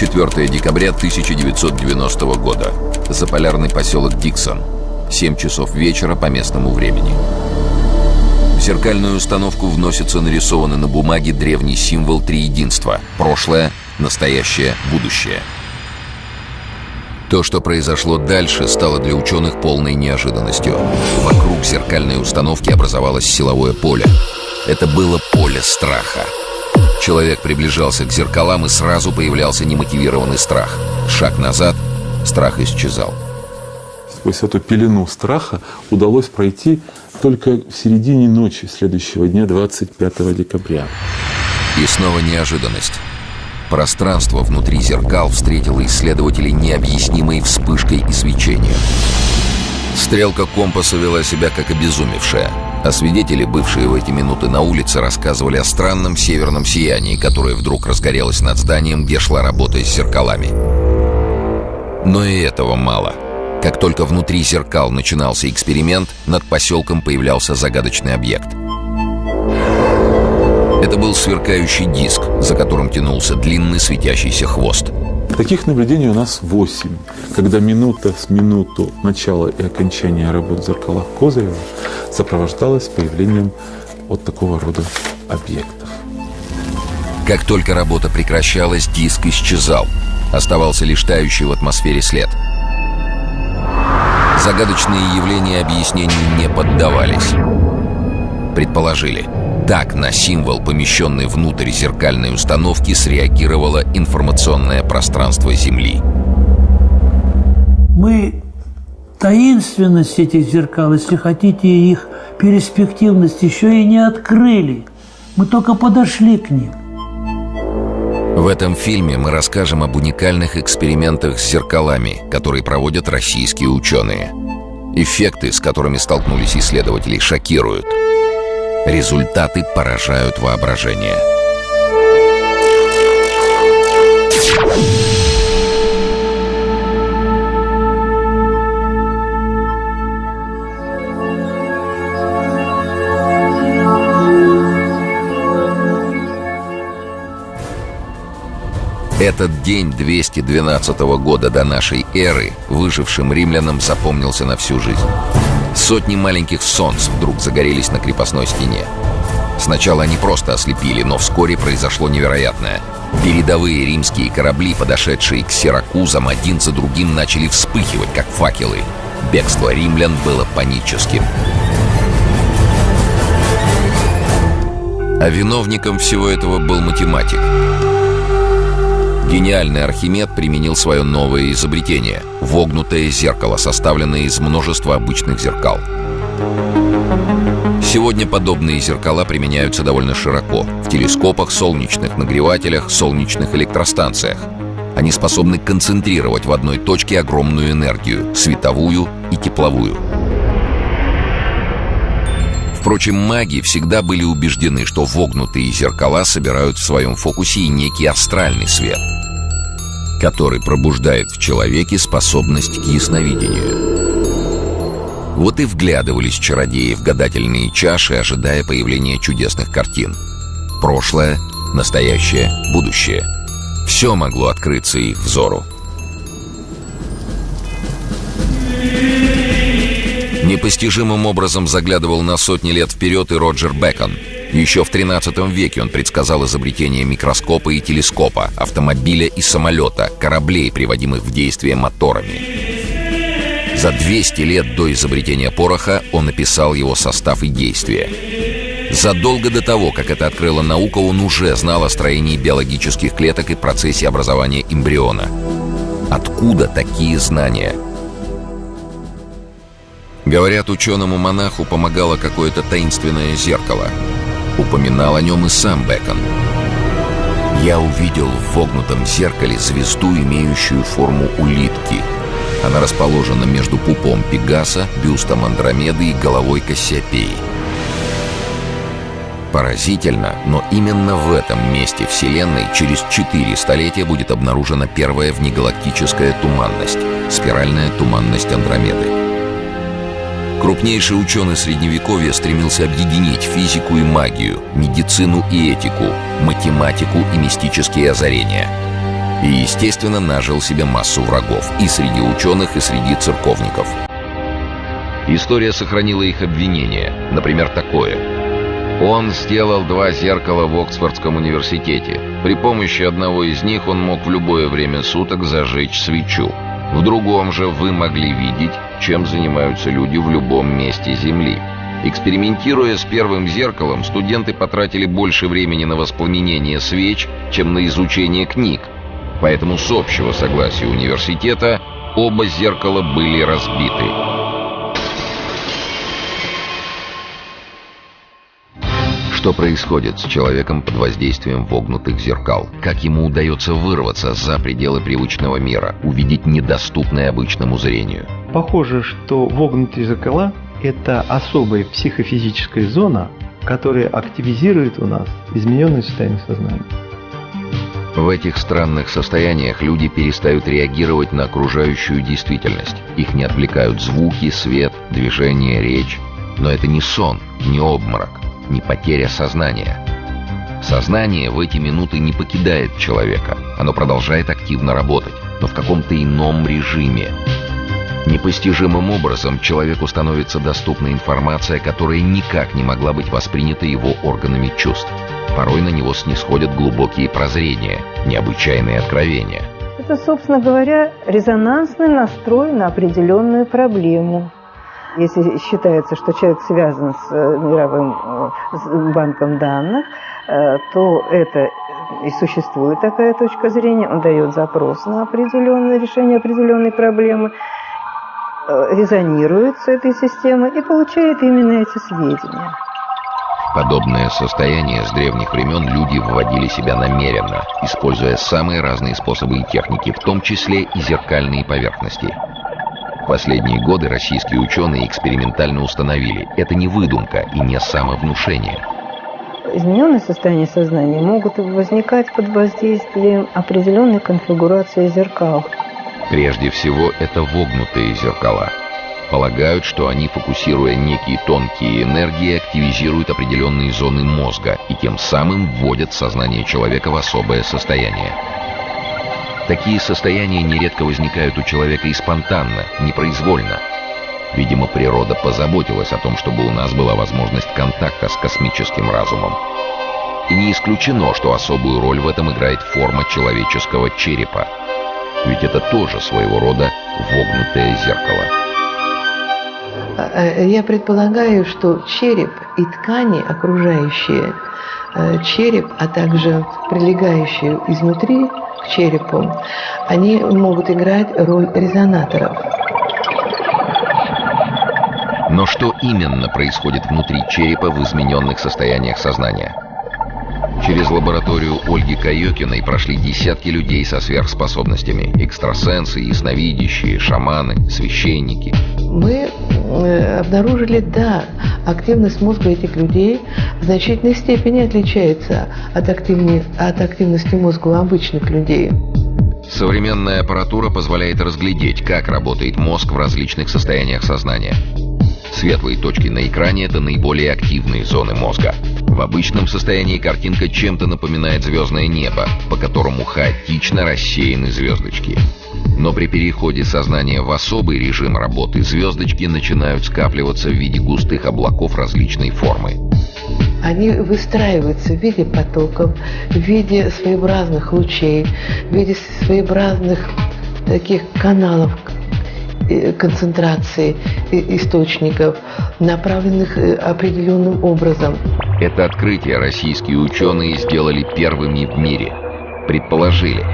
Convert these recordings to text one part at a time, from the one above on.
24 декабря 1990 года. Заполярный поселок Диксон. 7 часов вечера по местному времени. В зеркальную установку вносится нарисованный на бумаге древний символ триединства – прошлое, настоящее, будущее. То, что произошло дальше, стало для ученых полной неожиданностью. Вокруг зеркальной установки образовалось силовое поле. Это было поле страха. Человек приближался к зеркалам, и сразу появлялся немотивированный страх. Шаг назад — страх исчезал. Сквозь эту пелену страха удалось пройти только в середине ночи следующего дня, 25 декабря. И снова неожиданность. Пространство внутри зеркал встретило исследователей необъяснимой вспышкой и свечением. Стрелка компаса вела себя как обезумевшая, а свидетели, бывшие в эти минуты на улице, рассказывали о странном северном сиянии, которое вдруг разгорелось над зданием, где шла работа с зеркалами. Но и этого мало. Как только внутри зеркал начинался эксперимент, над поселком появлялся загадочный объект — это был сверкающий диск, за которым тянулся длинный светящийся хвост. Таких наблюдений у нас 8, когда минута с минуту начала и окончания работ в зеркалах Козырева сопровождалась появлением вот такого рода объектов. Как только работа прекращалась, диск исчезал. Оставался лишь тающий в атмосфере след. Загадочные явления объяснению не поддавались. Предположили – так на символ, помещенный внутрь зеркальной установки, среагировало информационное пространство Земли. Мы таинственность этих зеркал, если хотите, их перспективность еще и не открыли. Мы только подошли к ним. В этом фильме мы расскажем об уникальных экспериментах с зеркалами, которые проводят российские ученые. Эффекты, с которыми столкнулись исследователи, шокируют – Результаты поражают воображение. Этот день 212 года до нашей эры выжившим римлянам запомнился на всю жизнь. Сотни маленьких солнц вдруг загорелись на крепостной стене. Сначала они просто ослепили, но вскоре произошло невероятное. Передовые римские корабли, подошедшие к Сиракузам, один за другим начали вспыхивать, как факелы. Бегство римлян было паническим. А виновником всего этого был математик. Гениальный Архимед применил свое новое изобретение – вогнутое зеркало, составленное из множества обычных зеркал. Сегодня подобные зеркала применяются довольно широко – в телескопах, солнечных нагревателях, солнечных электростанциях. Они способны концентрировать в одной точке огромную энергию – световую и тепловую. Впрочем, маги всегда были убеждены, что вогнутые зеркала собирают в своем фокусе и некий астральный свет – который пробуждает в человеке способность к ясновидению. Вот и вглядывались чародеи в гадательные чаши, ожидая появления чудесных картин. Прошлое, настоящее, будущее. Все могло открыться их взору. Непостижимым образом заглядывал на сотни лет вперед и Роджер Бекон – еще в 13 веке он предсказал изобретение микроскопа и телескопа, автомобиля и самолета, кораблей, приводимых в действие моторами. За 200 лет до изобретения пороха он описал его состав и действия. Задолго до того, как это открыла наука, он уже знал о строении биологических клеток и процессе образования эмбриона. Откуда такие знания? Говорят, ученому-монаху помогало какое-то таинственное зеркало — Упоминал о нем и сам Бекон. Я увидел в вогнутом зеркале звезду, имеющую форму улитки. Она расположена между пупом Пегаса, бюстом Андромеды и головой Кассиопеи. Поразительно, но именно в этом месте Вселенной через четыре столетия будет обнаружена первая внегалактическая туманность — спиральная туманность Андромеды. Крупнейший ученый Средневековья стремился объединить физику и магию, медицину и этику, математику и мистические озарения. И, естественно, нажил себе массу врагов и среди ученых, и среди церковников. История сохранила их обвинения. Например, такое. Он сделал два зеркала в Оксфордском университете. При помощи одного из них он мог в любое время суток зажечь свечу. В другом же вы могли видеть, чем занимаются люди в любом месте Земли. Экспериментируя с первым зеркалом, студенты потратили больше времени на воспламенение свеч, чем на изучение книг. Поэтому с общего согласия университета оба зеркала были разбиты. Что происходит с человеком под воздействием вогнутых зеркал? Как ему удается вырваться за пределы привычного мира, увидеть недоступное обычному зрению? Похоже, что вогнутые зеркала – это особая психофизическая зона, которая активизирует у нас измененное состояние сознания. В этих странных состояниях люди перестают реагировать на окружающую действительность. Их не отвлекают звуки, свет, движение, речь. Но это не сон, не обморок не потеря сознания. Сознание в эти минуты не покидает человека. Оно продолжает активно работать, но в каком-то ином режиме. Непостижимым образом человеку становится доступна информация, которая никак не могла быть воспринята его органами чувств. Порой на него снисходят глубокие прозрения, необычайные откровения. Это, собственно говоря, резонансный настрой на определенную проблему. Если считается, что человек связан с э, мировым э, банком данных, э, то это и существует такая точка зрения, он дает запрос на определенное решение определенной проблемы, резонирует с этой системой и получает именно эти сведения. Подобное состояние с древних времен люди вводили себя намеренно, используя самые разные способы и техники, в том числе и зеркальные поверхности – последние годы российские ученые экспериментально установили, это не выдумка и не самовнушение. Измененные состояния сознания могут возникать под воздействием определенной конфигурации зеркал. Прежде всего, это вогнутые зеркала. Полагают, что они, фокусируя некие тонкие энергии, активизируют определенные зоны мозга и тем самым вводят сознание человека в особое состояние. Такие состояния нередко возникают у человека и спонтанно, непроизвольно. Видимо, природа позаботилась о том, чтобы у нас была возможность контакта с космическим разумом. И не исключено, что особую роль в этом играет форма человеческого черепа. Ведь это тоже своего рода вогнутое зеркало. А, я предполагаю, что череп и ткани окружающие э, череп, а также прилегающие изнутри к черепу, они могут играть роль резонаторов. Но что именно происходит внутри черепа в измененных состояниях сознания? Через лабораторию Ольги Каёкиной прошли десятки людей со сверхспособностями. Экстрасенсы, ясновидящие, шаманы, священники. Мы э, обнаружили, да, активность мозга этих людей в значительной степени отличается от, активни... от активности мозга у обычных людей. Современная аппаратура позволяет разглядеть, как работает мозг в различных состояниях сознания. Светлые точки на экране – это наиболее активные зоны мозга. В обычном состоянии картинка чем-то напоминает звездное небо, по которому хаотично рассеяны звездочки. Но при переходе сознания в особый режим работы звездочки начинают скапливаться в виде густых облаков различной формы. Они выстраиваются в виде потоков, в виде своеобразных лучей, в виде своеобразных таких каналов концентрации э, источников, направленных э, определенным образом. Это открытие российские ученые сделали первыми в мире. Предположили,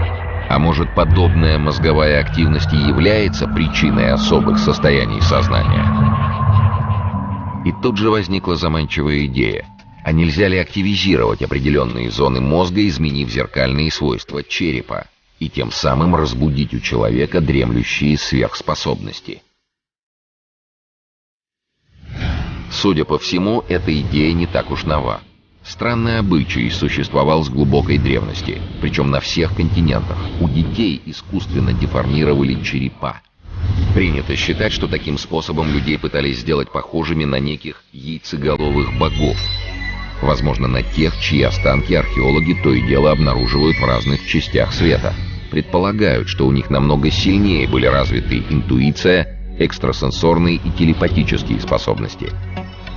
а может подобная мозговая активность и является причиной особых состояний сознания? И тут же возникла заманчивая идея. А нельзя ли активизировать определенные зоны мозга, изменив зеркальные свойства черепа, и тем самым разбудить у человека дремлющие сверхспособности? Судя по всему, эта идея не так уж нова. Странный обычай существовал с глубокой древности, причем на всех континентах. У детей искусственно деформировали черепа. Принято считать, что таким способом людей пытались сделать похожими на неких яйцеголовых богов. Возможно, на тех, чьи останки археологи то и дело обнаруживают в разных частях света. предполагают, что у них намного сильнее были развиты интуиция, экстрасенсорные и телепатические способности.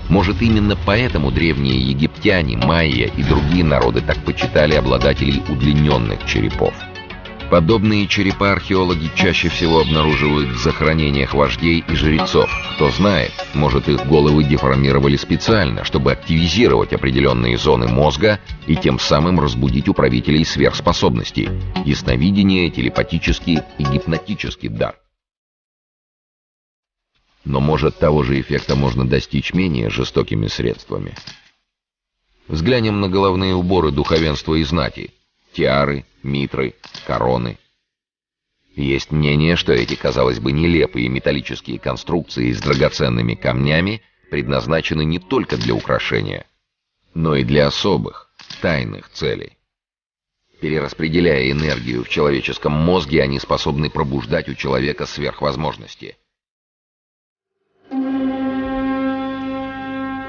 Может, именно поэтому древние египтяне, майя и другие народы так почитали обладателей удлиненных черепов. Подобные черепа археологи чаще всего обнаруживают в захоронениях вождей и жрецов. Кто знает, может их головы деформировали специально, чтобы активизировать определенные зоны мозга и тем самым разбудить у правителей сверхспособностей – ясновидение, телепатический и гипнотический дар. Но может того же эффекта можно достичь менее жестокими средствами. Взглянем на головные уборы духовенства и знати – тиары, митры, короны. Есть мнение, что эти, казалось бы, нелепые металлические конструкции с драгоценными камнями предназначены не только для украшения, но и для особых, тайных целей. Перераспределяя энергию в человеческом мозге, они способны пробуждать у человека сверхвозможности.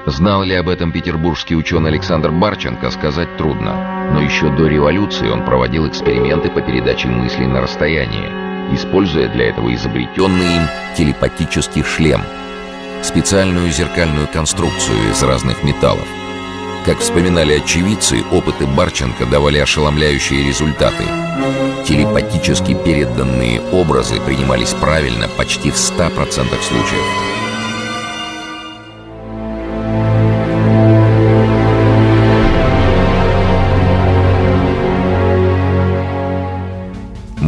Знал ли об этом петербургский ученый Александр Барченко, сказать трудно. Но еще до революции он проводил эксперименты по передаче мыслей на расстояние, используя для этого изобретенный им телепатический шлем, специальную зеркальную конструкцию из разных металлов. Как вспоминали очевидцы, опыты Барченко давали ошеломляющие результаты. Телепатически переданные образы принимались правильно почти в 100% случаев.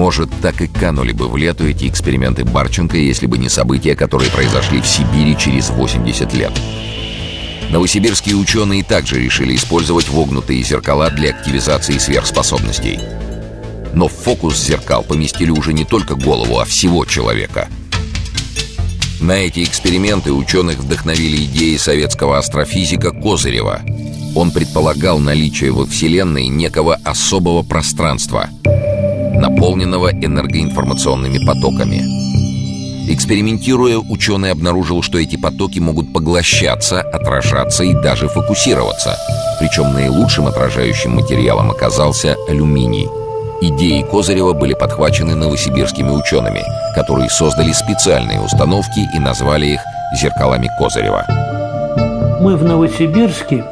Может, так и канули бы в лету эти эксперименты Барченко, если бы не события, которые произошли в Сибири через 80 лет. Новосибирские ученые также решили использовать вогнутые зеркала для активизации сверхспособностей. Но в фокус зеркал поместили уже не только голову, а всего человека. На эти эксперименты ученых вдохновили идеи советского астрофизика Козырева. Он предполагал наличие во Вселенной некого особого пространства — наполненного энергоинформационными потоками. Экспериментируя, ученый обнаружил, что эти потоки могут поглощаться, отражаться и даже фокусироваться. Причем наилучшим отражающим материалом оказался алюминий. Идеи Козырева были подхвачены новосибирскими учеными, которые создали специальные установки и назвали их «зеркалами Козырева». Мы в Новосибирске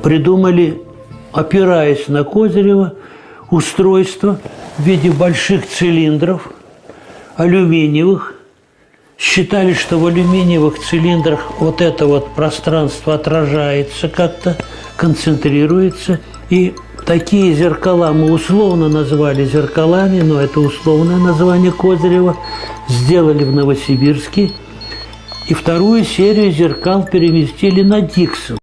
придумали, опираясь на Козырева, устройство в виде больших цилиндров, алюминиевых. Считали, что в алюминиевых цилиндрах вот это вот пространство отражается как-то, концентрируется. И такие зеркала мы условно назвали зеркалами, но это условное название Козырева, сделали в Новосибирске. И вторую серию зеркал переместили на Диксон.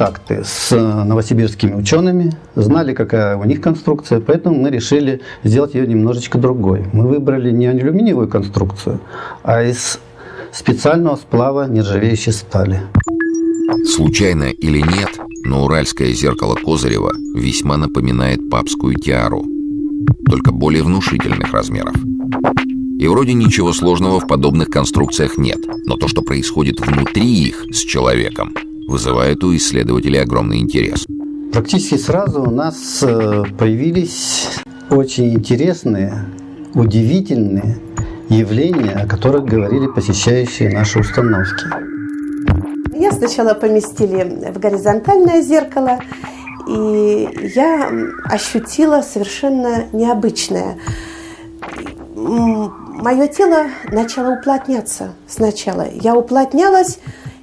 Контакты с новосибирскими учеными, знали, какая у них конструкция, поэтому мы решили сделать ее немножечко другой. Мы выбрали не алюминиевую конструкцию, а из специального сплава нержавеющей стали. Случайно или нет, но уральское зеркало Козырева весьма напоминает папскую тиару, только более внушительных размеров. И вроде ничего сложного в подобных конструкциях нет, но то, что происходит внутри их с человеком, вызывает у исследователей огромный интерес. Практически сразу у нас э, появились очень интересные, удивительные явления, о которых говорили посещающие наши установки. Я сначала поместили в горизонтальное зеркало, и я ощутила совершенно необычное. Мое тело начало уплотняться сначала. Я уплотнялась,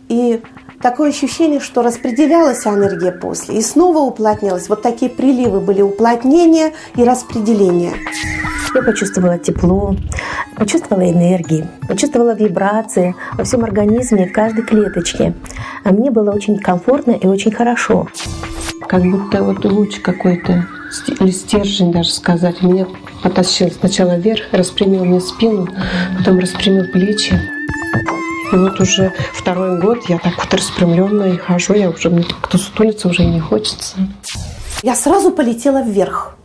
и такое ощущение, что распределялась энергия после, и снова уплотнялась. Вот такие приливы были уплотнения и распределения. Я почувствовала тепло, почувствовала энергии, почувствовала вибрации во всем организме, в каждой клеточке. А мне было очень комфортно и очень хорошо. Как будто вот луч какой-то, или стержень даже сказать, меня потащил сначала вверх, распрямил мне спину, потом распрямил плечи. И вот уже второй год я так вот распрямленная и хожу, я уже мне кто сутулиться уже и не хочется. Я сразу полетела вверх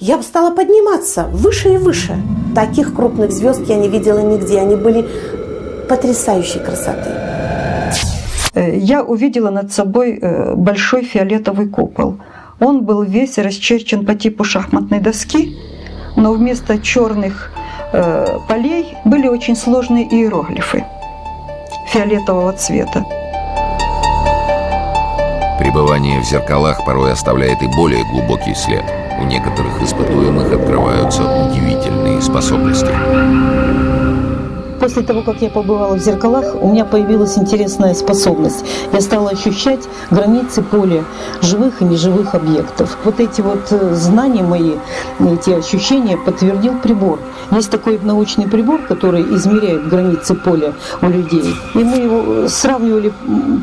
я стала подниматься выше и выше. Таких крупных звезд я не видела нигде. Они были потрясающей красоты. Э, я увидела над собой э, большой фиолетовый купол. Он был весь расчерчен по типу шахматной доски, но вместо черных э, полей были очень сложные иероглифы фиолетового цвета. Пребывание в зеркалах порой оставляет и более глубокий след – у некоторых испытуемых открываются удивительные способности. После того, как я побывала в зеркалах, у меня появилась интересная способность. Я стала ощущать границы поля живых и неживых объектов. Вот эти вот э, знания мои, эти ощущения подтвердил прибор. Есть такой научный прибор, который измеряет границы поля у людей. И мы его э, сравнивали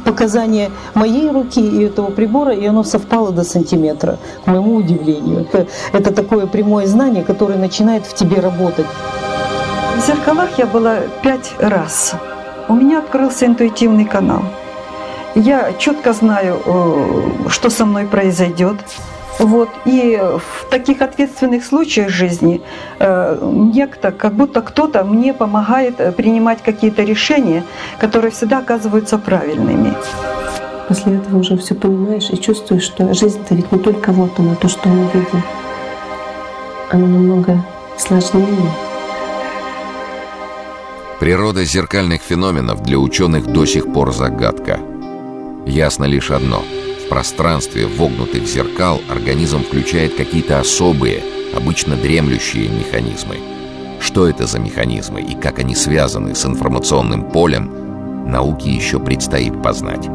показания моей руки и этого прибора, и оно совпало до сантиметра, к моему удивлению. Это такое прямое знание, которое начинает в тебе работать. В зеркалах я была пять раз. У меня открылся интуитивный канал. Я четко знаю, э, что со мной произойдет. Вот. И в таких ответственных случаях жизни э, некто, как будто кто-то мне помогает э, принимать какие-то решения, которые всегда оказываются правильными. После этого уже все понимаешь и чувствуешь, что жизнь-то ведь не только вот она, то, что мы видим. Она намного сложнее. Природа зеркальных феноменов для ученых до сих пор загадка. Ясно лишь одно. В пространстве вогнутых зеркал организм включает какие-то особые, обычно дремлющие механизмы. Что это за механизмы и как они связаны с информационным полем, науке еще предстоит познать.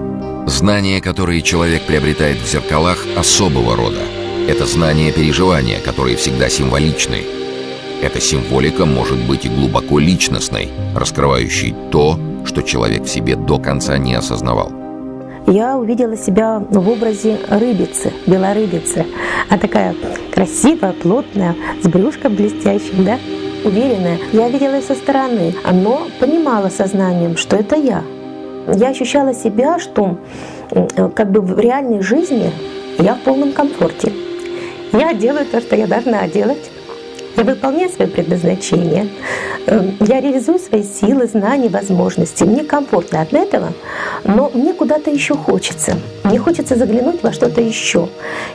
Знания, которые человек приобретает в зеркалах, особого рода. Это знания переживания, которые всегда символичны – эта символика может быть и глубоко личностной, раскрывающей то, что человек в себе до конца не осознавал. Я увидела себя в образе рыбицы, белорыбицы. А такая красивая, плотная, с брюшком блестящим, да? Уверенная. Я видела ее со стороны, но понимала сознанием, что это я. Я ощущала себя, что как бы в реальной жизни я в полном комфорте. Я делаю то, что я должна делать. Я выполняю свое предназначение, эм, я реализую свои силы, знания, возможности. Мне комфортно от этого, но мне куда-то еще хочется. Мне хочется заглянуть во что-то еще.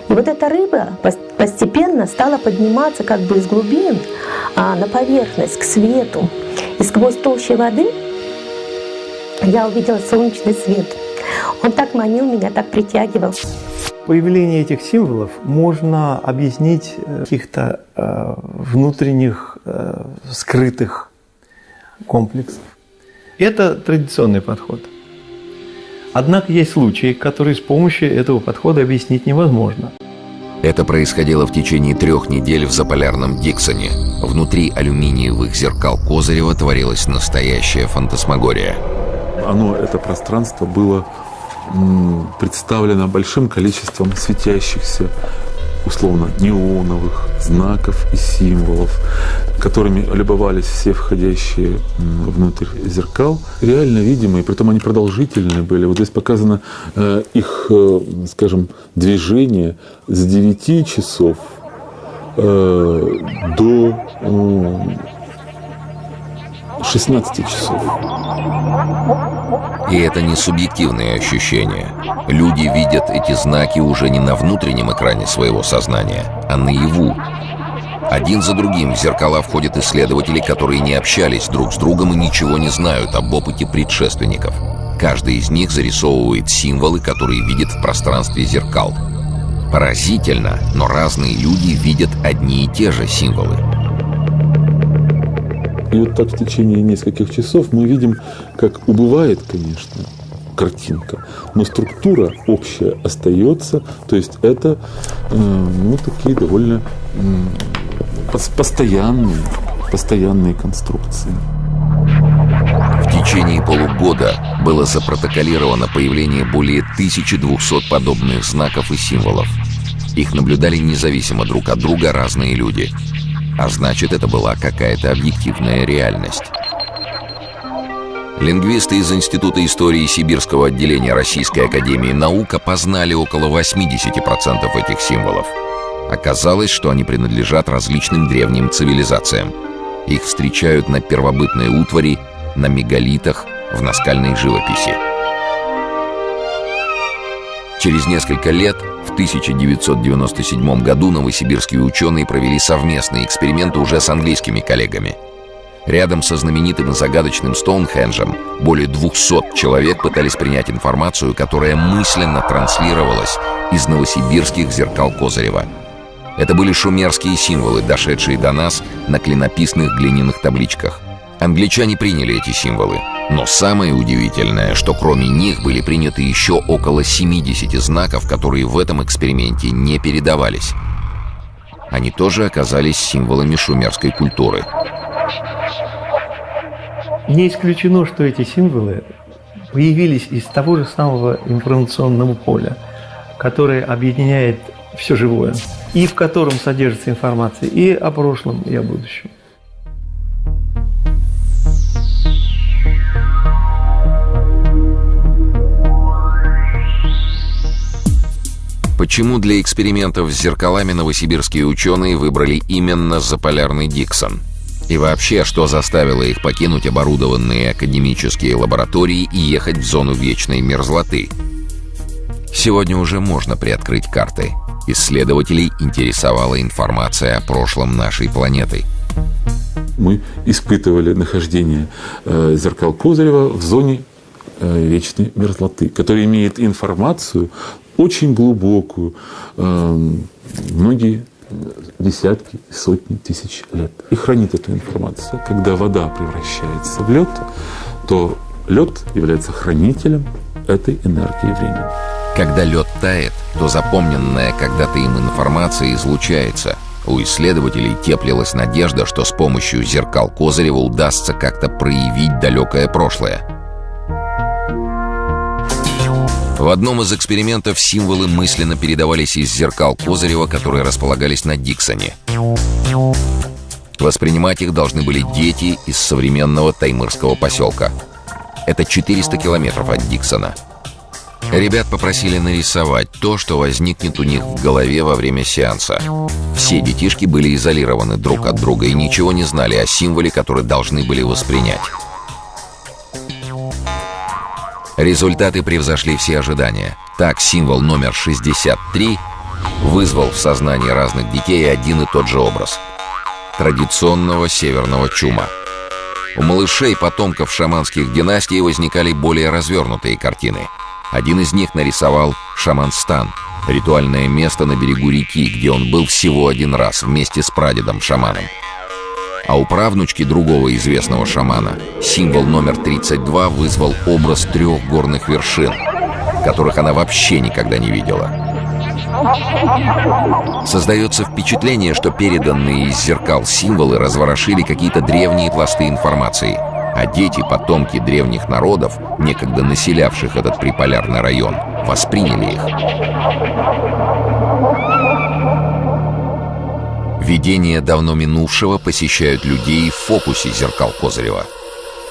И вот эта рыба постепенно стала подниматься как бы из глубин а, на поверхность, к свету. И сквозь толщу воды я увидела солнечный свет. Он так манил меня, так притягивал. Появление этих символов можно объяснить э, каких-то э, внутренних э, скрытых комплексов. Это традиционный подход. Однако есть случаи, которые с помощью этого подхода объяснить невозможно. Это происходило в течение трех недель в заполярном Диксоне. Внутри алюминиевых зеркал Козырева творилась настоящая фантасмагория. Оно, это пространство было представлена большим количеством светящихся условно неоновых знаков и символов, которыми любовались все входящие внутрь зеркал, реально видимые, притом они продолжительные были. Вот здесь показано э, их, э, скажем, движение с 9 часов э, до 16 часов. И это не субъективные ощущения. Люди видят эти знаки уже не на внутреннем экране своего сознания, а наяву. Один за другим в зеркала входят исследователи, которые не общались друг с другом и ничего не знают об опыте предшественников. Каждый из них зарисовывает символы, которые видит в пространстве зеркал. Поразительно, но разные люди видят одни и те же символы. И вот так в течение нескольких часов мы видим, как убывает, конечно, картинка, но структура общая остается, то есть это э, ну, такие довольно постоянные, постоянные конструкции. В течение полугода было запротоколировано появление более 1200 подобных знаков и символов. Их наблюдали независимо друг от друга разные люди – а значит, это была какая-то объективная реальность. Лингвисты из Института истории Сибирского отделения Российской Академии Наук опознали около 80% этих символов. Оказалось, что они принадлежат различным древним цивилизациям. Их встречают на первобытной утвари, на мегалитах, в наскальной живописи. Через несколько лет, 1997 году, новосибирские ученые провели совместные эксперименты уже с английскими коллегами. Рядом со знаменитым и загадочным Стоунхенджем более 200 человек пытались принять информацию, которая мысленно транслировалась из новосибирских зеркал Козырева. Это были шумерские символы, дошедшие до нас на клинописных глиняных табличках. Англичане приняли эти символы. Но самое удивительное, что кроме них были приняты еще около 70 знаков, которые в этом эксперименте не передавались. Они тоже оказались символами шумерской культуры. Не исключено, что эти символы появились из того же самого информационного поля, которое объединяет все живое, и в котором содержится информация и о прошлом, и о будущем. Почему для экспериментов с зеркалами новосибирские ученые выбрали именно заполярный Диксон? И вообще, что заставило их покинуть оборудованные академические лаборатории и ехать в зону вечной мерзлоты? Сегодня уже можно приоткрыть карты. Исследователей интересовала информация о прошлом нашей планеты. Мы испытывали нахождение э, зеркал Козырева в зоне э, вечной мерзлоты, которая имеет информацию очень глубокую, эм, многие десятки, сотни тысяч лет. И хранит эту информацию. Когда вода превращается в лед, то лед является хранителем этой энергии времени. Когда лед тает, то запомненная когда-то им информация излучается. У исследователей теплилась надежда, что с помощью зеркал Козырева удастся как-то проявить далекое прошлое. В одном из экспериментов символы мысленно передавались из зеркал Козырева, которые располагались на Диксоне. Воспринимать их должны были дети из современного таймырского поселка. Это 400 километров от Диксона. Ребят попросили нарисовать то, что возникнет у них в голове во время сеанса. Все детишки были изолированы друг от друга и ничего не знали о символе, который должны были воспринять. Результаты превзошли все ожидания. Так, символ номер 63 вызвал в сознании разных детей один и тот же образ. Традиционного северного чума. У малышей, потомков шаманских династий, возникали более развернутые картины. Один из них нарисовал шаманстан, ритуальное место на берегу реки, где он был всего один раз вместе с прадедом-шаманом. А у правнучки другого известного шамана символ номер 32 вызвал образ трех горных вершин, которых она вообще никогда не видела. Создается впечатление, что переданные из зеркал символы разворошили какие-то древние пласты информации. А дети, потомки древних народов, некогда населявших этот приполярный район, восприняли их. Видения давно минувшего посещают людей в фокусе зеркал Козырева.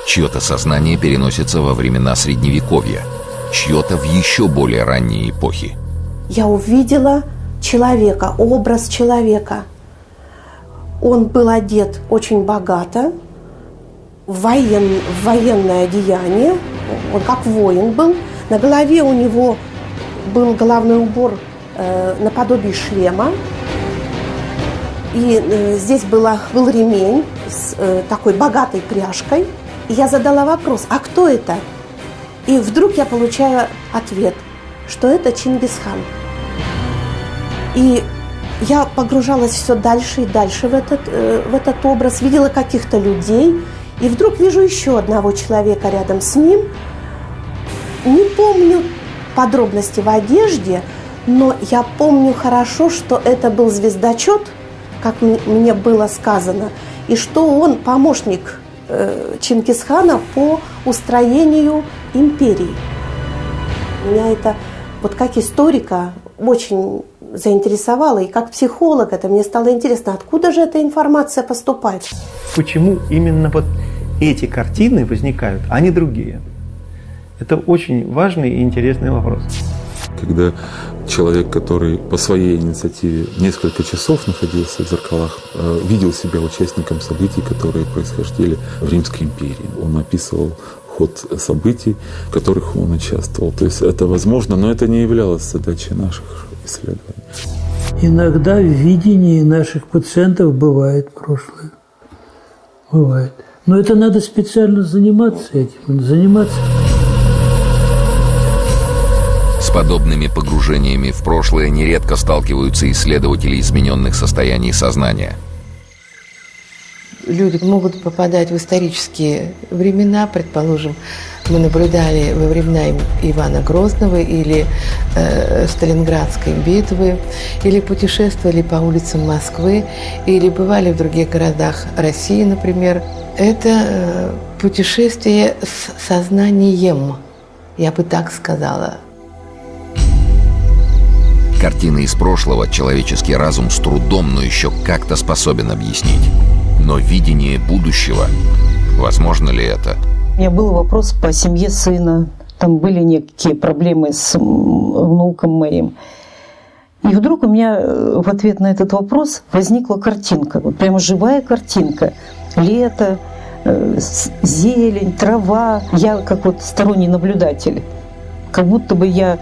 Чье-то сознание переносится во времена Средневековья, чье-то в еще более ранние эпохи. Я увидела человека, образ человека. Он был одет очень богато, в, воен, в военное одеяние, он как воин был. На голове у него был головной убор э, наподобие шлема, и э, здесь было, был ремень с э, такой богатой пряжкой. И я задала вопрос, а кто это? И вдруг я получаю ответ, что это Чингисхан. И я погружалась все дальше и дальше в этот, э, в этот образ, видела каких-то людей, и вдруг вижу еще одного человека рядом с ним. Не помню подробности в одежде, но я помню хорошо, что это был звездочет – как мне было сказано, и что он помощник э, Чингисхана по устроению империи. Меня это вот как историка очень заинтересовало, и как психолог это мне стало интересно, откуда же эта информация поступает. Почему именно вот эти картины возникают, а не другие? Это очень важный и интересный вопрос когда человек, который по своей инициативе несколько часов находился в зеркалах, э, видел себя участником событий, которые происходили в Римской империи. Он описывал ход событий, в которых он участвовал. То есть это возможно, но это не являлось задачей наших исследований. Иногда в видении наших пациентов бывает прошлое. Бывает. Но это надо специально заниматься этим, заниматься подобными погружениями в прошлое нередко сталкиваются исследователи измененных состояний сознания. Люди могут попадать в исторические времена, предположим, мы наблюдали во времена Ивана Грозного или э, Сталинградской битвы, или путешествовали по улицам Москвы, или бывали в других городах России, например. Это э, путешествие с сознанием, я бы так сказала. Картины из прошлого человеческий разум с трудом, но еще как-то способен объяснить. Но видение будущего, возможно ли это? У меня был вопрос по семье сына. Там были некие проблемы с внуком моим. И вдруг у меня э, в ответ на этот вопрос возникла картинка, вот прямо живая картинка. Лето, э, зелень, трава. Я как вот сторонний наблюдатель. Как будто бы я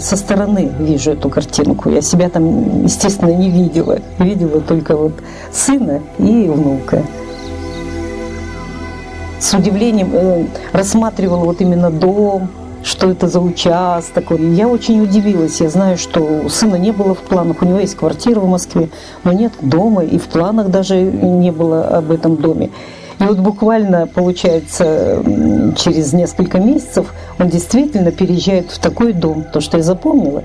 со стороны вижу эту картинку. Я себя там, естественно, не видела. Видела только вот сына и внука. С удивлением э, рассматривала вот именно дом, что это за участок. Я очень удивилась. Я знаю, что у сына не было в планах. У него есть квартира в Москве, но нет дома. И в планах даже не было об этом доме. И вот буквально, получается, через несколько месяцев он действительно переезжает в такой дом. То, что я запомнила,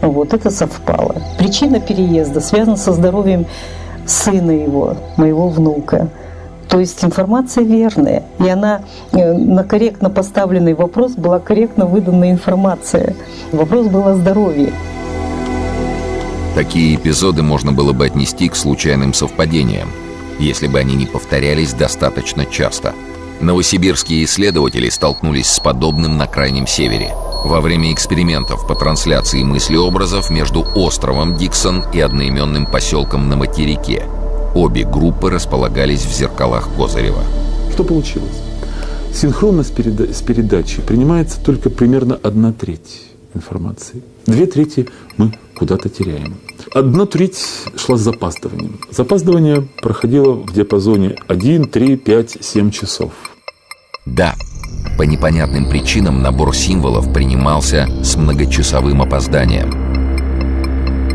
вот это совпало. Причина переезда связана со здоровьем сына его, моего внука. То есть информация верная. И она э, на корректно поставленный вопрос была корректно выдана информация. Вопрос был о здоровье. Такие эпизоды можно было бы отнести к случайным совпадениям если бы они не повторялись достаточно часто. Новосибирские исследователи столкнулись с подобным на Крайнем Севере во время экспериментов по трансляции мыслеобразов между островом Диксон и одноименным поселком на материке. Обе группы располагались в зеркалах Козырева. Что получилось? Синхронность переда- с передачей принимается только примерно одна треть информации. Две трети мы куда-то теряем. Одна треть шла с запаздыванием. Запаздывание проходило в диапазоне 1, 3, 5, 7 часов. Да, по непонятным причинам набор символов принимался с многочасовым опозданием.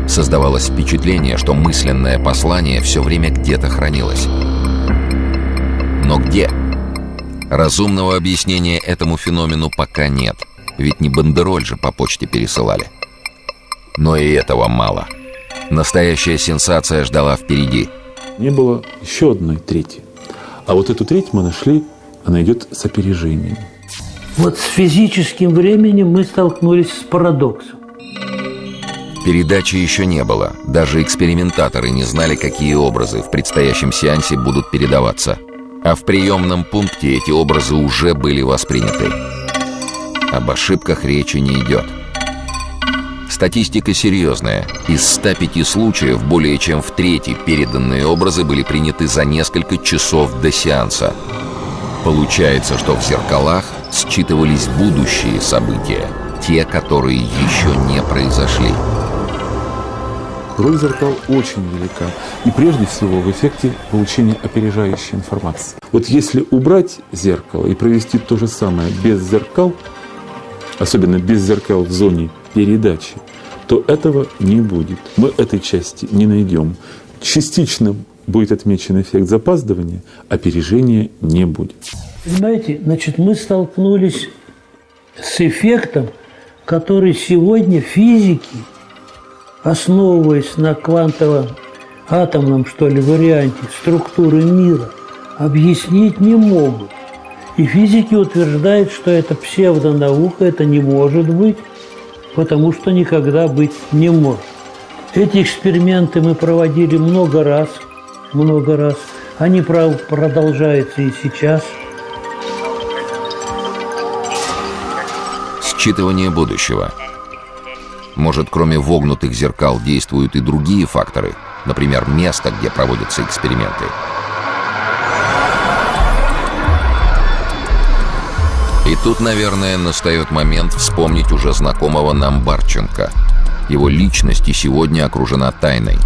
Создавалось впечатление, что мысленное послание все время где-то хранилось. Но где? Разумного объяснения этому феномену пока нет, ведь не бандероль же по почте пересылали. Но и этого мало – Настоящая сенсация ждала впереди. Не было еще одной трети. А вот эту треть мы нашли она идет с опережением. Вот с физическим временем мы столкнулись с парадоксом. Передачи еще не было. Даже экспериментаторы не знали, какие образы в предстоящем сеансе будут передаваться. А в приемном пункте эти образы уже были восприняты. Об ошибках речи не идет. Статистика серьезная. Из 105 случаев более чем в трети переданные образы были приняты за несколько часов до сеанса. Получается, что в зеркалах считывались будущие события, те, которые еще не произошли. Роль зеркал очень велика. И прежде всего в эффекте получения опережающей информации. Вот если убрать зеркало и провести то же самое без зеркал, особенно без зеркал в зоне передачи, то этого не будет. Мы этой части не найдем. Частично будет отмечен эффект запаздывания, опережения не будет. Понимаете, значит, мы столкнулись с эффектом, который сегодня физики, основываясь на квантовом атомном, что ли, варианте структуры мира, объяснить не могут. И физики утверждают, что это псевдонаука, это не может быть, потому что никогда быть не может. Эти эксперименты мы проводили много раз, много раз. Они продолжаются и сейчас. Считывание будущего. Может, кроме вогнутых зеркал действуют и другие факторы, например, место, где проводятся эксперименты. Тут, наверное, настает момент вспомнить уже знакомого нам Барченко. Его личность и сегодня окружена тайной.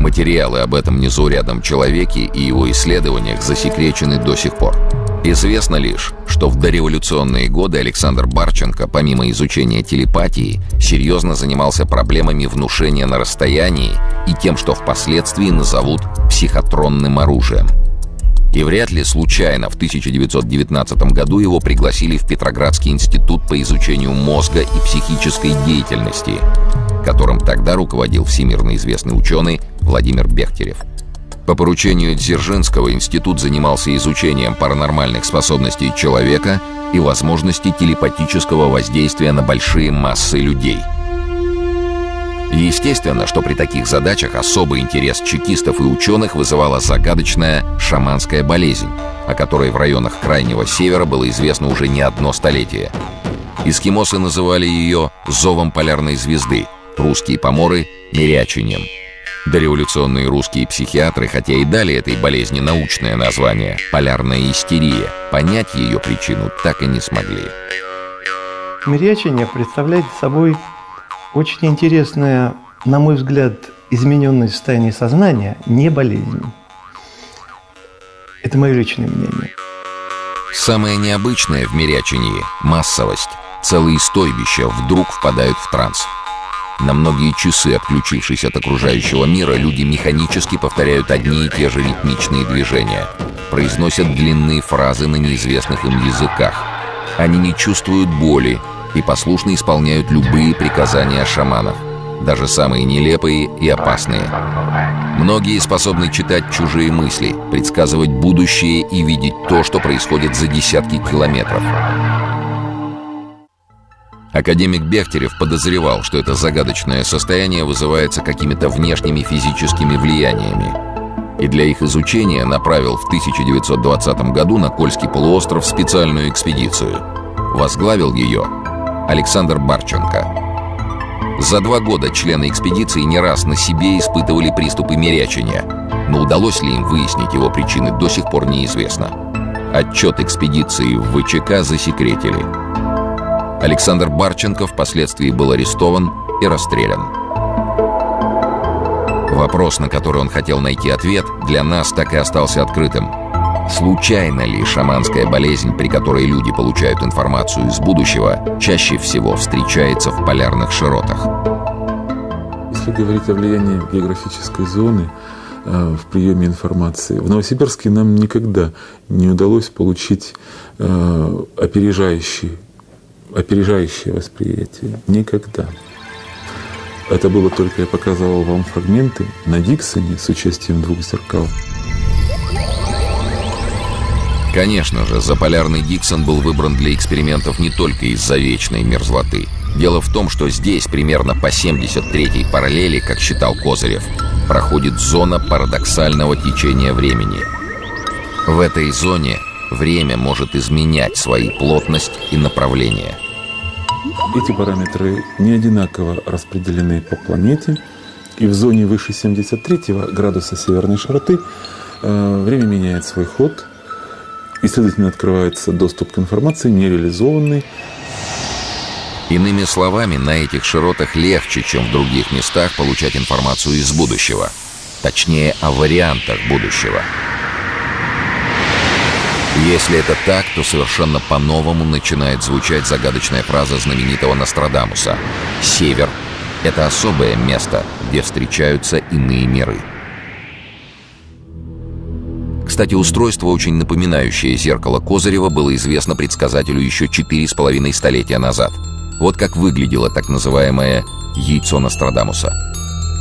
Материалы об этом незаурядном человеке и его исследованиях засекречены до сих пор. Известно лишь, что в дореволюционные годы Александр Барченко, помимо изучения телепатии, серьезно занимался проблемами внушения на расстоянии и тем, что впоследствии назовут психотронным оружием – и вряд ли случайно в 1919 году его пригласили в Петроградский институт по изучению мозга и психической деятельности, которым тогда руководил всемирно известный ученый Владимир Бехтерев. По поручению Дзержинского институт занимался изучением паранормальных способностей человека и возможности телепатического воздействия на большие массы людей – Естественно, что при таких задачах особый интерес чекистов и ученых вызывала загадочная шаманская болезнь, о которой в районах Крайнего Севера было известно уже не одно столетие. Эскимосы называли ее «зовом полярной звезды», русские поморы – «мирячением». Дореволюционные русские психиатры, хотя и дали этой болезни научное название – полярная истерия, понять ее причину так и не смогли. Мирячение представляет собой очень интересная, на мой взгляд, измененное состояние сознания не болезнь. Это мое личное мнение. Самое необычное в мирячении – массовость. Целые стойбища вдруг впадают в транс. На многие часы, отключившись от окружающего мира, люди механически повторяют одни и те же ритмичные движения, произносят длинные фразы на неизвестных им языках. Они не чувствуют боли, и послушно исполняют любые приказания шаманов, даже самые нелепые и опасные. Многие способны читать чужие мысли, предсказывать будущее и видеть то, что происходит за десятки километров. Академик Бехтерев подозревал, что это загадочное состояние вызывается какими-то внешними физическими влияниями. И для их изучения направил в 1920 году на Кольский полуостров специальную экспедицию. Возглавил ее Александр Барченко. За два года члены экспедиции не раз на себе испытывали приступы мерячения, но удалось ли им выяснить его причины, до сих пор неизвестно. Отчет экспедиции в ВЧК засекретили. Александр Барченко впоследствии был арестован и расстрелян. Вопрос, на который он хотел найти ответ, для нас так и остался открытым – Случайно ли шаманская болезнь, при которой люди получают информацию из будущего, чаще всего встречается в полярных широтах? Если говорить о влиянии географической зоны э, в приеме информации, в Новосибирске нам никогда не удалось получить э, опережающий, опережающее восприятие. Никогда. Это было только, я показывал вам фрагменты на Диксоне с участием двух зеркал. Конечно же, заполярный Диксон был выбран для экспериментов не только из-за вечной мерзлоты. Дело в том, что здесь, примерно по 73-й параллели, как считал Козырев, проходит зона парадоксального течения времени. В этой зоне время может изменять свои плотность и направление. Эти параметры не одинаково распределены по планете, и в зоне выше 73 градуса северной широты э, время меняет свой ход, и, следовательно, открывается доступ к информации, нереализованный. Иными словами, на этих широтах легче, чем в других местах, получать информацию из будущего. Точнее, о вариантах будущего. Если это так, то совершенно по-новому начинает звучать загадочная фраза знаменитого Нострадамуса. «Север — это особое место, где встречаются иные миры». Кстати, устройство, очень напоминающее зеркало Козырева, было известно предсказателю еще четыре с половиной столетия назад. Вот как выглядело так называемое «яйцо Нострадамуса».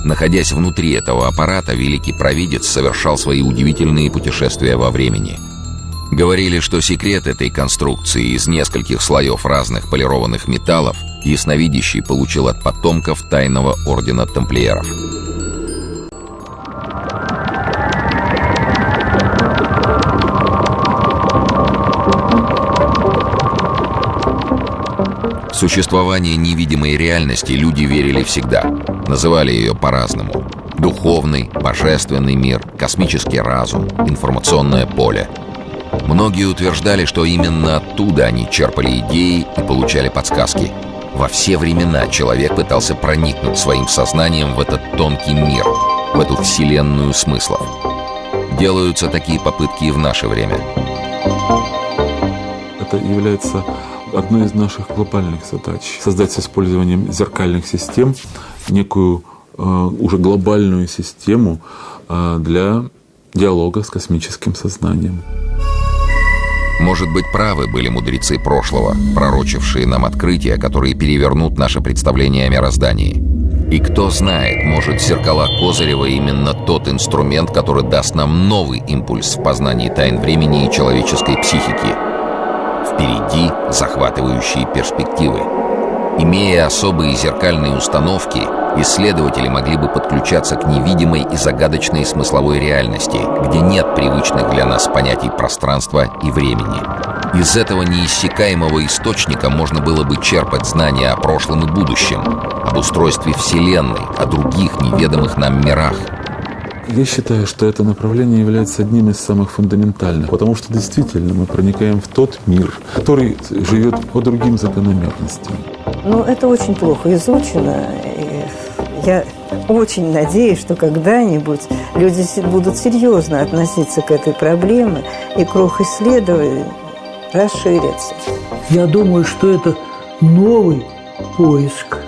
Находясь внутри этого аппарата, великий провидец совершал свои удивительные путешествия во времени – Говорили, что секрет этой конструкции из нескольких слоев разных полированных металлов ясновидящий получил от потомков тайного ордена тамплиеров. Существование невидимой реальности люди верили всегда. Называли ее по-разному. Духовный, божественный мир, космический разум, информационное поле – Многие утверждали, что именно оттуда они черпали идеи и получали подсказки. Во все времена человек пытался проникнуть своим сознанием в этот тонкий мир, в эту вселенную смыслов. Делаются такие попытки и в наше время. Это является одной из наших глобальных задач. Создать с использованием зеркальных систем некую э, уже глобальную систему э, для диалога с космическим сознанием. Может быть, правы были мудрецы прошлого, пророчившие нам открытия, которые перевернут наше представление о мироздании. И кто знает, может, зеркала Козырева именно тот инструмент, который даст нам новый импульс в познании тайн времени и человеческой психики. Впереди захватывающие перспективы. Имея особые зеркальные установки, исследователи могли бы подключаться к невидимой и загадочной смысловой реальности, где нет привычных для нас понятий пространства и времени. Из этого неиссякаемого источника можно было бы черпать знания о прошлом и будущем, об устройстве Вселенной, о других неведомых нам мирах – я считаю, что это направление является одним из самых фундаментальных, потому что действительно мы проникаем в тот мир, который живет по другим закономерностям. Ну, это очень плохо изучено. И я очень надеюсь, что когда-нибудь люди будут серьезно относиться к этой проблеме, и круг исследований расширится. Я думаю, что это новый поиск.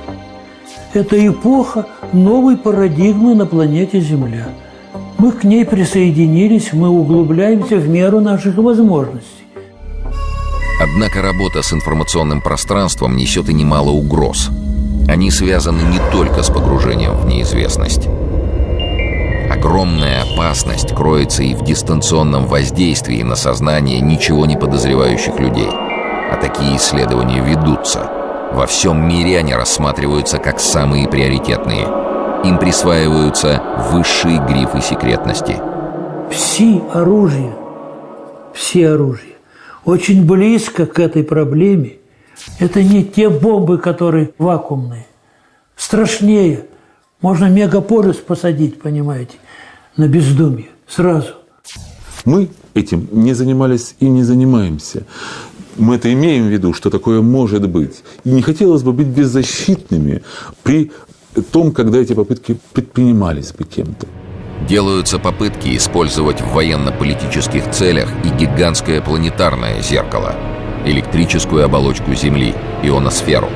Это эпоха новой парадигмы на планете Земля – мы к ней присоединились, мы углубляемся в меру наших возможностей. Однако работа с информационным пространством несет и немало угроз. Они связаны не только с погружением в неизвестность. Огромная опасность кроется и в дистанционном воздействии на сознание ничего не подозревающих людей. А такие исследования ведутся. Во всем мире они рассматриваются как самые приоритетные – им присваиваются высшие грифы секретности. Все оружие, все оружие очень близко к этой проблеме. Это не те бомбы, которые вакуумные. Страшнее. Можно мегаполис посадить, понимаете, на бездумье сразу. Мы этим не занимались и не занимаемся. Мы это имеем в виду, что такое может быть. И не хотелось бы быть беззащитными при том, когда эти попытки предпринимались бы кем-то. Делаются попытки использовать в военно-политических целях и гигантское планетарное зеркало, электрическую оболочку Земли, ионосферу.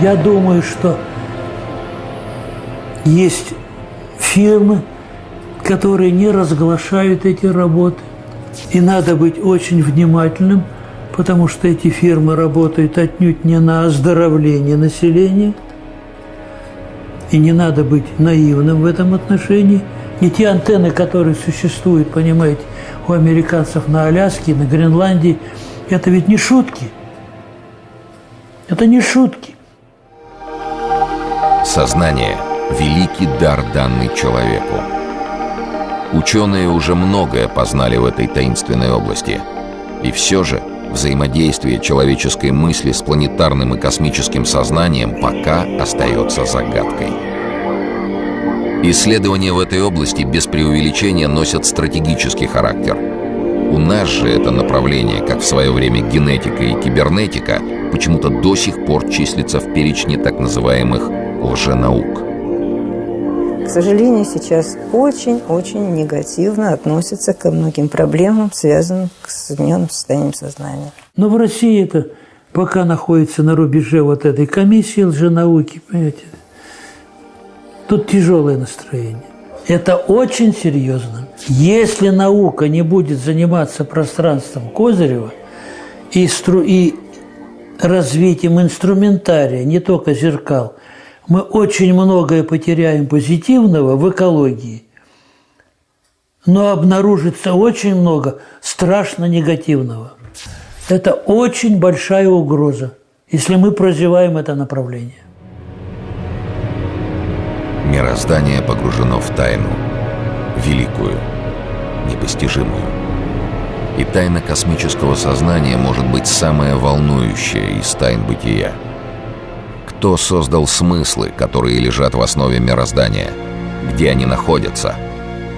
Я думаю, что есть фирмы, которые не разглашают эти работы. И надо быть очень внимательным, потому что эти фирмы работают отнюдь не на оздоровление населения – и не надо быть наивным в этом отношении. И те антенны, которые существуют, понимаете, у американцев на Аляске, на Гренландии, это ведь не шутки. Это не шутки. Сознание – великий дар, данный человеку. Ученые уже многое познали в этой таинственной области. И все же взаимодействие человеческой мысли с планетарным и космическим сознанием пока остается загадкой. Исследования в этой области без преувеличения носят стратегический характер. У нас же это направление, как в свое время генетика и кибернетика, почему-то до сих пор числится в перечне так называемых лженаук. Сожалению, сейчас очень-очень негативно относятся ко многим проблемам, связанным с измененным состоянием сознания. Но в России это пока находится на рубеже вот этой комиссии лженауки, понимаете, Тут тяжелое настроение. Это очень серьезно. Если наука не будет заниматься пространством Козырева и, стру... и развитием инструментария, не только зеркал, мы очень многое потеряем позитивного в экологии, но обнаружится очень много страшно негативного. Это очень большая угроза, если мы прозеваем это направление. Мироздание погружено в тайну, великую, непостижимую. И тайна космического сознания может быть самая волнующая из тайн бытия. Кто создал смыслы, которые лежат в основе мироздания? Где они находятся?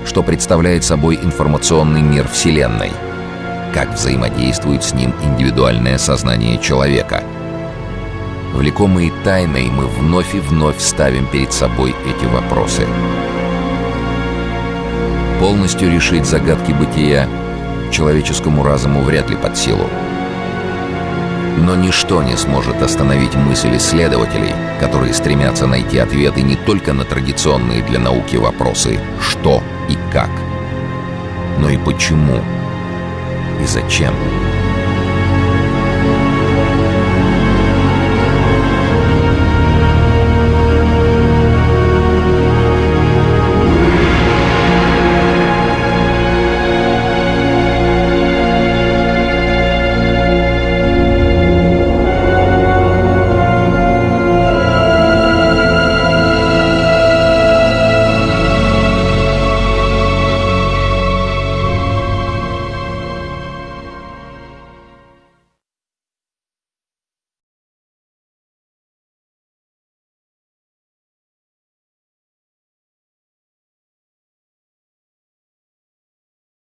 Что представляет собой информационный мир Вселенной? Как взаимодействует с ним индивидуальное сознание человека – Влекомые тайной, мы вновь и вновь ставим перед собой эти вопросы. Полностью решить загадки бытия человеческому разуму вряд ли под силу. Но ничто не сможет остановить мысль исследователей, которые стремятся найти ответы не только на традиционные для науки вопросы «что» и «как», но и «почему» и «зачем».